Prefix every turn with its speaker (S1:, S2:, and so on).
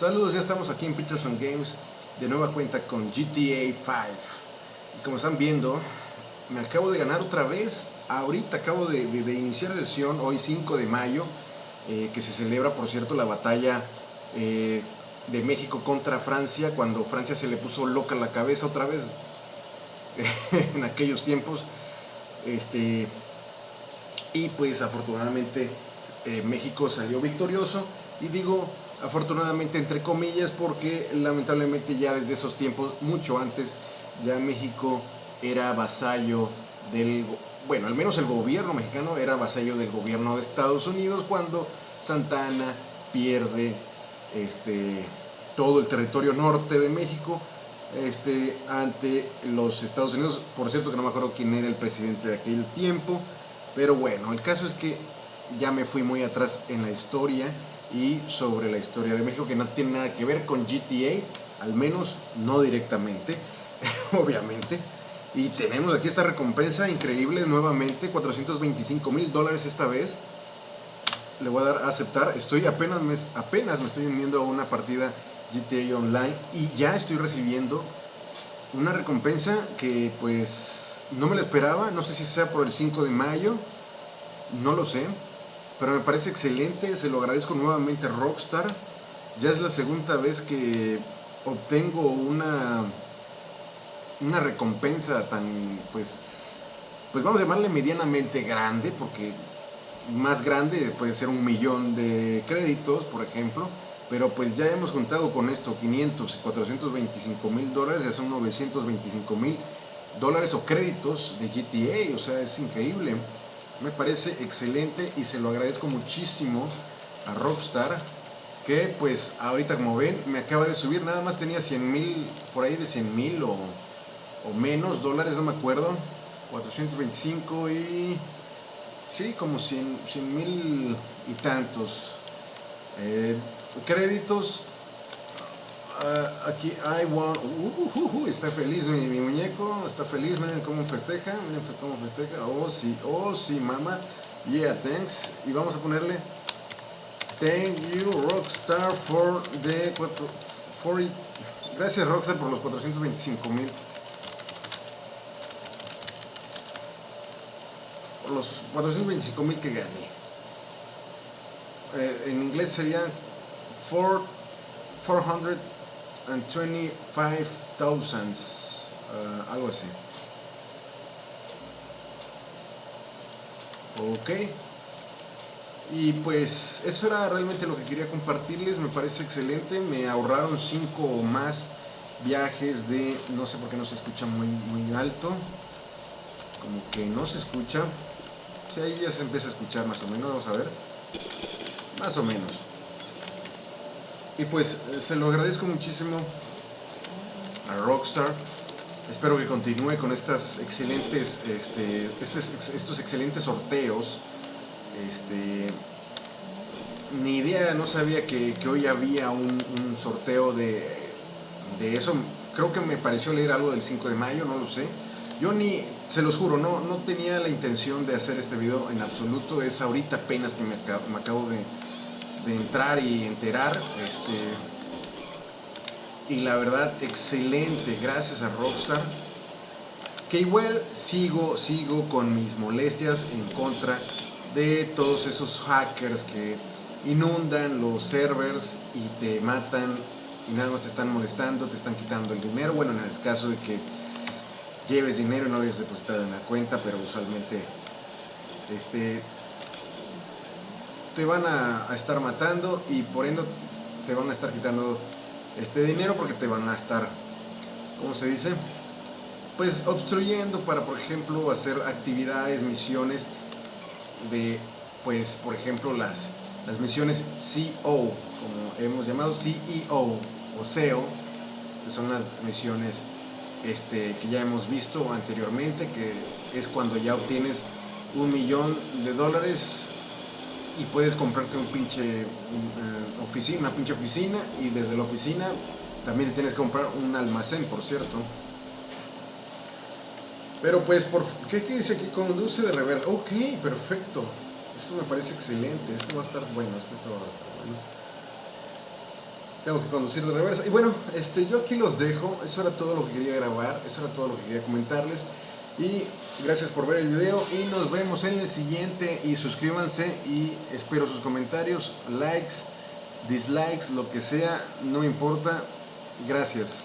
S1: Saludos, ya estamos aquí en Peterson Games de nueva cuenta con GTA 5 y como están viendo me acabo de ganar otra vez. Ahorita acabo de, iniciar sesión hoy 5 de mayo eh, que se celebra por cierto la batalla eh, de México contra Francia cuando Francia se le puso loca la cabeza otra vez en aquellos tiempos. Este y pues afortunadamente eh, México salió victorioso. Y digo afortunadamente entre comillas porque lamentablemente ya desde esos tiempos, mucho antes, ya México era vasallo del, bueno, al menos el gobierno mexicano era vasallo del gobierno de Estados Unidos cuando Santana pierde este, todo el territorio norte de México este, ante los Estados Unidos. Por cierto que no me acuerdo quién era el presidente de aquel tiempo, pero bueno, el caso es que ya me fui muy atrás en la historia y sobre la historia de México que no tiene nada que ver con GTA, al menos no directamente, obviamente. Y tenemos aquí esta recompensa increíble nuevamente, 425 mil dólares esta vez. Le voy a dar a aceptar, estoy apenas me, apenas me estoy uniendo a una partida GTA Online y ya estoy recibiendo una recompensa que pues no me la esperaba, no sé si sea por el 5 de mayo, no lo sé, pero me parece excelente, se lo agradezco nuevamente a Rockstar. Ya es la segunda vez que obtengo una, una recompensa tan, pues, pues vamos a llamarle medianamente grande, porque más grande puede ser un millón de créditos, por ejemplo, pero pues ya hemos juntado con esto 500, 425 mil dólares, ya son 925 mil dólares o créditos de GTA, o sea, es increíble me parece excelente y se lo agradezco muchísimo a Rockstar que pues ahorita como ven me acaba de subir, nada más tenía 100 mil, por ahí de 100 mil o, menos dólares, no me acuerdo, 425 y sí, como 100 mil y tantos eh, créditos Ah, aquí I want, uh, uh, uh, está feliz mi, muñeco, está feliz, miren cómo festeja, miren cómo festeja, oh sí, oh sí, mamá, yeah, thanks, y vamos a ponerle, thank you Rockstar for the, for, gracias Rockstar por los 425 mil, por los 425 mil que gané, eh, en inglés sería 400 and 25,000, uh, algo así. Ok. Y pues eso era realmente lo que quería compartirles, me parece excelente, me ahorraron 5 o más viajes de, no sé por qué no se escucha muy, muy alto, como que no se escucha, si ahí ya se empieza a escuchar más o menos, vamos a ver, más o menos. Y pues eh, se lo agradezco muchísimo a Rockstar. Espero que continúe con estas excelentes, este, estos, excelentes sorteos. Este, ni idea, no sabía que, hoy había un, sorteo de, de, eso. Creo que me pareció leer algo del 5 de mayo, no lo sé. Yo ni, se los juro, no, no tenía la intención de hacer este video en absoluto. Es ahorita apenas que me acabo de, de entrar y enterar. Este, y la verdad, excelente, gracias a Rockstar. Que igual sigo, sigo con mis molestias en contra de todos esos hackers que inundan los servers y te matan y nada más te están molestando, te están quitando el dinero. Bueno, en el caso de que lleves dinero y no lo hayas depositado en la cuenta, pero usualmente este, te van a, estar matando y por ende te van a estar quitando este dinero porque te van a estar, ¿cómo se dice? Pues obstruyendo para, por ejemplo, hacer actividades, misiones de, pues, por ejemplo, las, las misiones CEO, como hemos llamado CEO o SEO, que son las misiones este, que ya hemos visto anteriormente, que es cuando ya obtienes un millón de dólares y puedes comprarte un pinche eh, oficina, una pinche oficina y desde la oficina también tienes que comprar un almacén, por cierto. Pero pues, por, ¿qué, dice aquí? Conduce de reversa. Ok, perfecto. Esto me parece excelente. Esto va a estar bueno. Esto, va a estar bueno. tengo que conducir de reversa. Y bueno, este, yo aquí los dejo. Eso era todo lo que quería grabar. Eso era todo lo que quería comentarles. Y gracias por ver el video. Y nos vemos en el siguiente. Y suscríbanse. Y espero sus comentarios, likes, dislikes, lo que sea. No importa. Gracias.